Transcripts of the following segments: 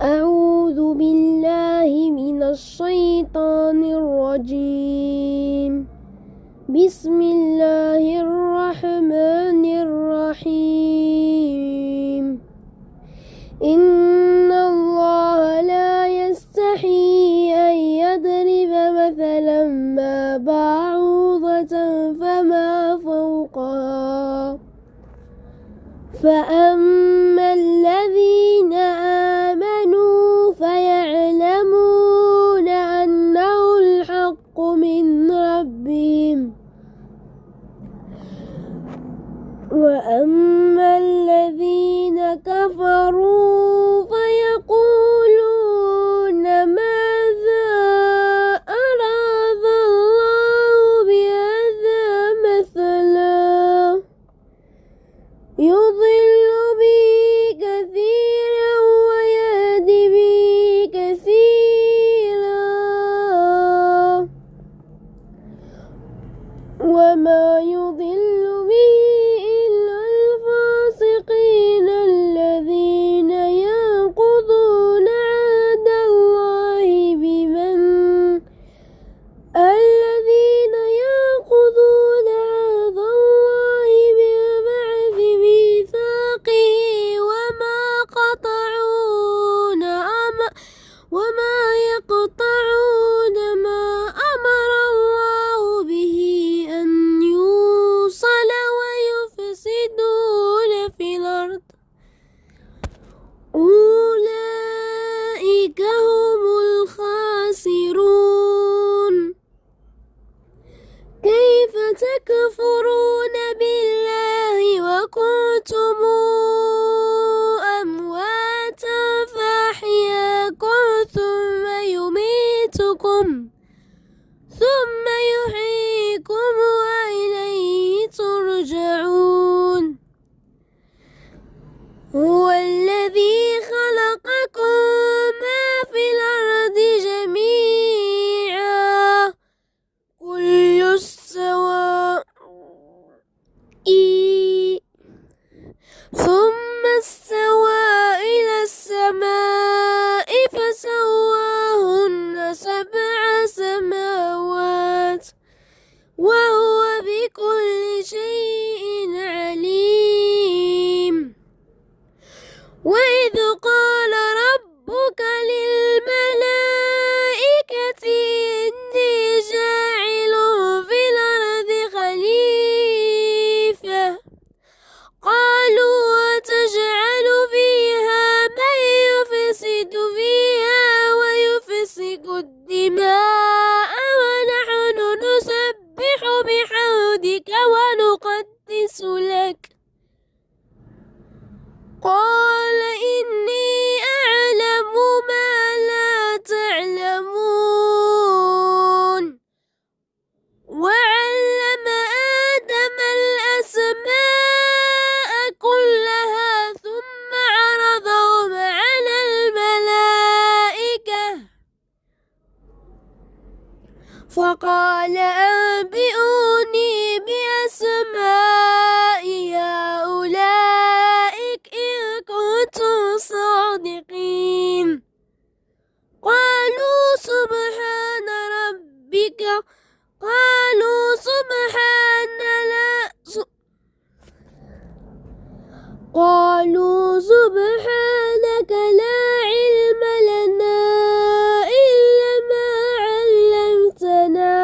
أعوذ بالله من الشيطان الرجيم. بسم الله الرحمن الرحيم. إن الله لا يستحي أن يضرب مثلا ما بعوضة فما فوقها. فأما ربهم. وأما الذين كفروا فيقولون ماذا أراد الله بهذا مثلا؟ يضل What. قال إني أعلم ما لا تعلمون. وعلم آدم الأسماء كلها ثم عرضهم على الملائكة. فقال أنبئوني بأسماء قالوا سبحان لا قالوا سبحانك لا علم لنا إلا ما علمتنا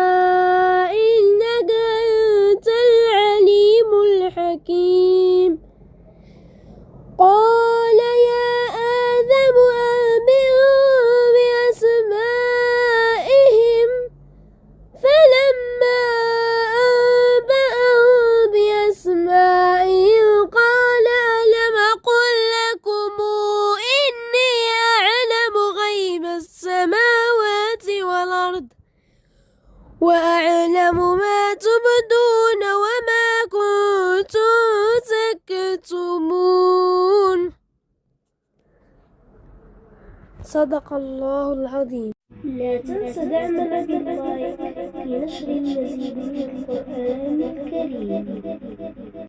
إنك أنت العليم الحكيم. صدق الله العظيم. لا تنس دعمنا باللايك لنشر المزيد من القرآن الكريم.